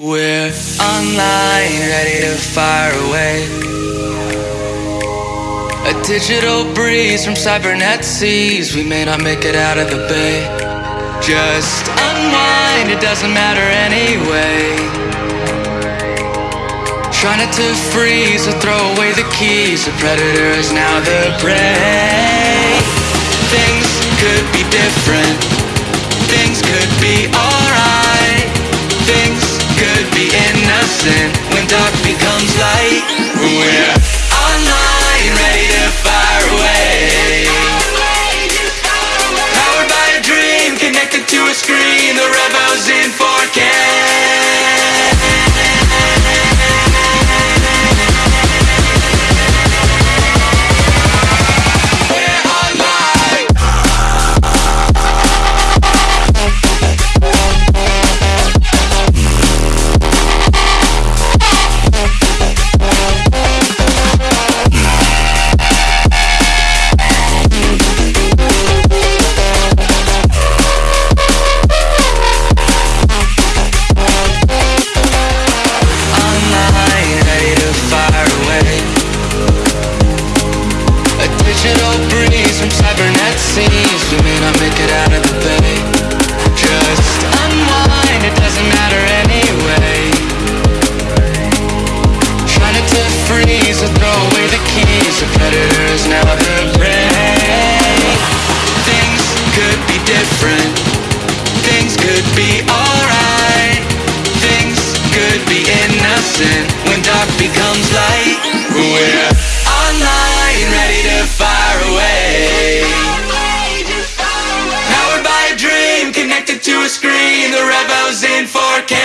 We're online, ready to fire away. A digital breeze from cybernet seas. We may not make it out of the bay. Just unwind, it doesn't matter anyway. Try not to freeze or throw away the keys. The predator is now the prey. Louis Green. it seems You may not make it out of the bed. connected to a screen, the revo's in 4K.